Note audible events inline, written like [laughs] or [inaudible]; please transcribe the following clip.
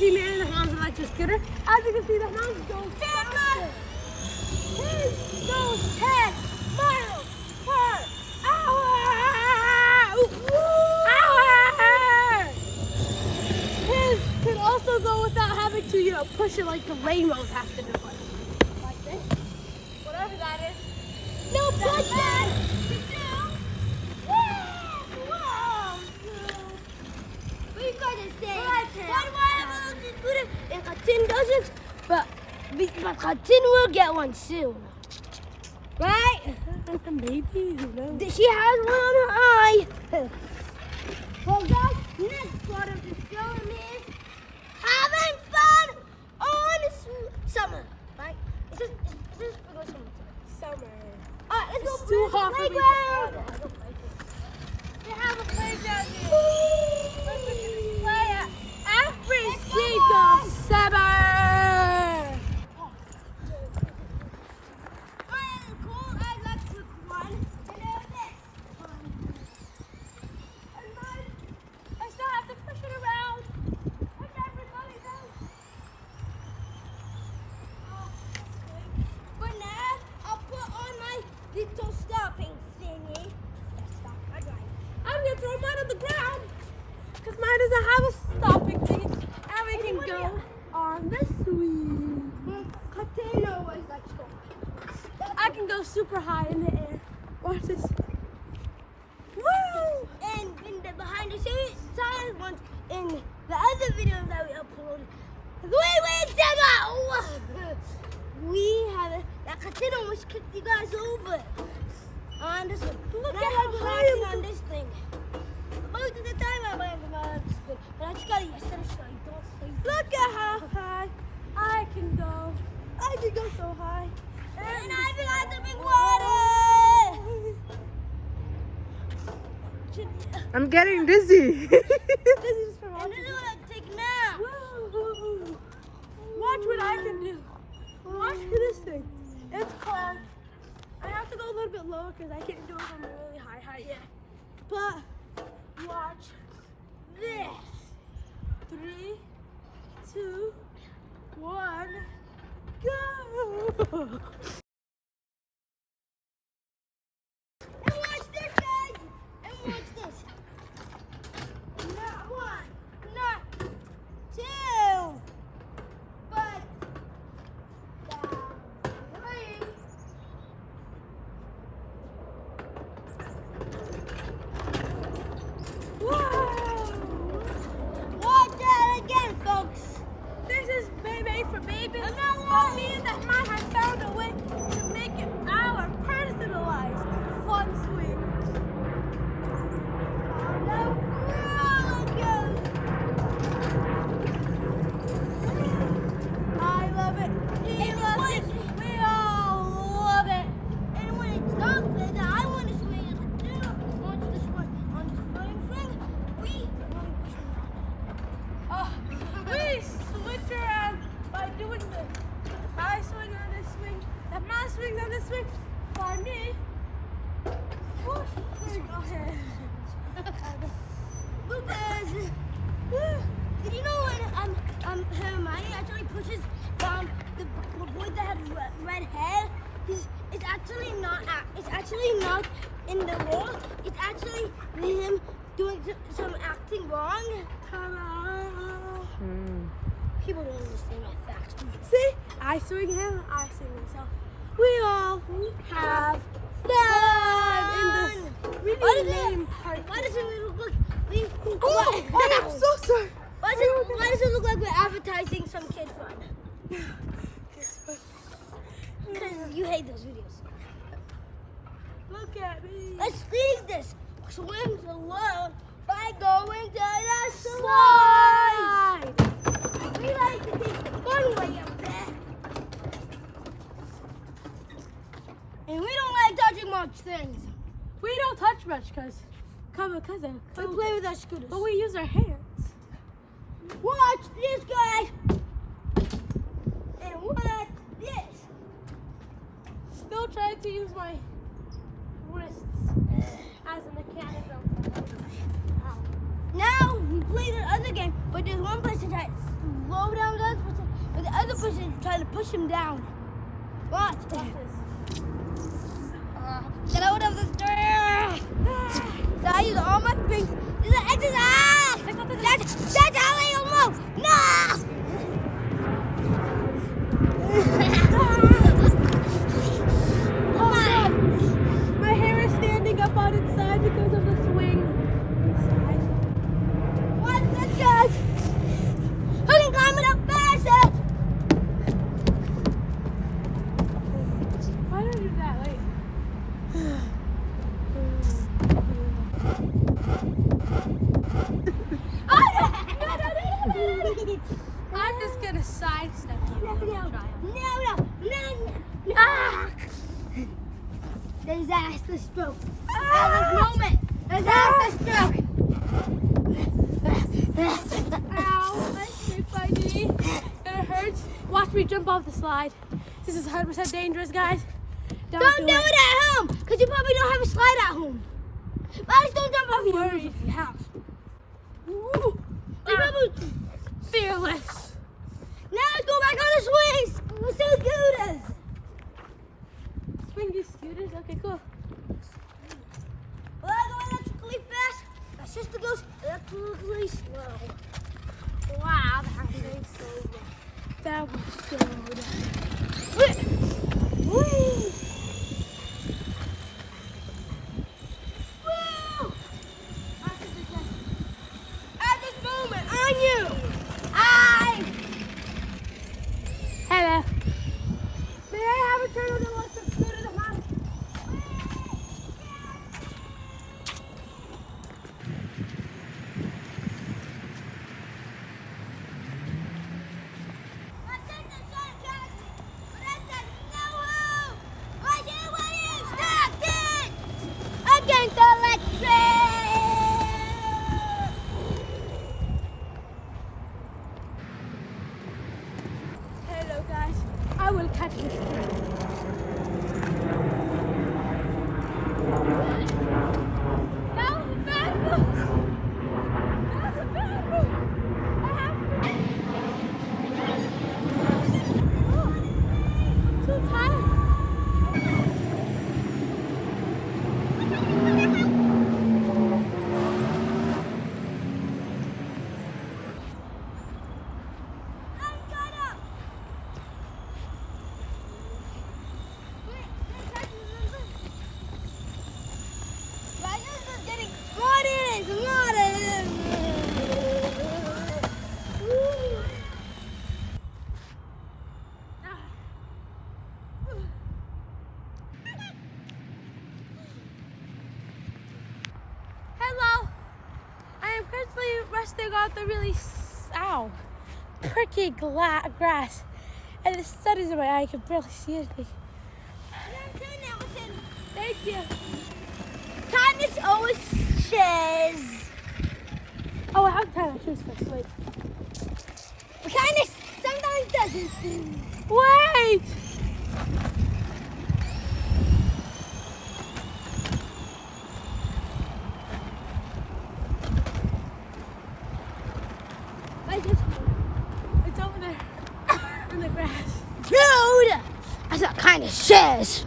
see man in the Hans electric scooter. As you can see, the Hans goes faster. His goes 10 miles per hour. Hour. His can also go without having to, you know, push it like the rainbows have to do. Like this. Whatever that is. No pushing. Khatin doesn't, but but Khatin will get one soon. Right? Maybe, who knows? She has one on her eye. well, guys, next part of the film is having fun on summer. Right? It's just, it's just summer. Summer. All right, let's it's go hot playground. for me to They have a playground here. Africa Summer! little stopping thingy. Stop, I'm gonna throw mine on the ground because mine doesn't have a stopping thing And we can go on the swing. Potato is like I can go super high in the air. Watch this. Woo! And in the behind the scenes ones in the other video that we uploaded, three weeks [laughs] ago, we have that Katina almost kicked you guys over on this one. Look at how high I'm on this thing. Most of the time I'm on this thing, but I just got it yesterday, so I don't. Look at how high I can go. I can go so high. And, I forgot the big water. I'm getting dizzy. [laughs] this is for and this is what I take now. Watch what I can do. Watch this thing. It's called. I have to go a little bit lower because I can't do it from a really high height yet. But watch this. Three two, one, go! [laughs] Did you know when um um Hermione actually pushes um the, the boy that has red, red hair? He's it's actually not it's actually not in the role. It's actually him doing some acting wrong. Ta-da! People don't understand my facts. See? I swing him, I swing myself. We all have fun really Why does it- Why does it look like we? Oh, why, I'm so sorry. why, does it, why does it look like we're advertising some kid fun? Because you hate those videos. Look at me. Let's leave this. Swim alone by going to the slide. We like to take the fun way up there. And we don't like touching much things. We don't touch much because, come because of, We play with our scooters. but we use our hands. Watch this guy. And watch this. Still trying to use my wrists as a mechanism. Ow. Now we play the other game, but there's one person trying to slow down the other person, but the other person trying to push him down. Watch. Watch this. Uh, get out of the door. So I use all my strength. This is an exercise. That's, that's how I move. No. Come on. My hair is standing up on its side because of the swing. Side. Watch this, guys. Who can climb it up faster? Why did I do that? Wait. I'm just gonna sidestep you. No, and no, try no, it. no, no, no. Ah! Disaster stroke. Ah! At this moment, disaster ah! stroke. Ow, my my knee. It hurts. Watch me jump off the slide. This is 100% dangerous, guys. Don't, Don't do it at home, because you probably don't have a slide at home. But don't jump off your roof if you have. Ooh, You ah. probably, fearless. now let's go back on the swings. We're so good at Swing. Okay, cool. Well, I go electrically fast. My sister goes electrically slow. Wow, that was so good. That was so good. Woo! Woo! My sister said, At this moment, on you, I. Hello. May I have a turtle that wants to scooter to mom? My sister tried to catch me, but I said, no, who? Right here, William, stop it! Against the electric! Hello, guys. I will catch this. That was a bad move. That was a bad move. I have to. Oh, too tired. I'm gonna. Wait, can I touch this? My sister's getting what is what is. Hello. I am resting on the really ow, pricky grass, and the sun is in my eye. I can barely see anything. Thank you. Kindness always says. Oh, I have tie my shoes first. Wait. Kindness sometimes doesn't. Wait. I just. It's over there in the grass. Dude! That's what kindness says.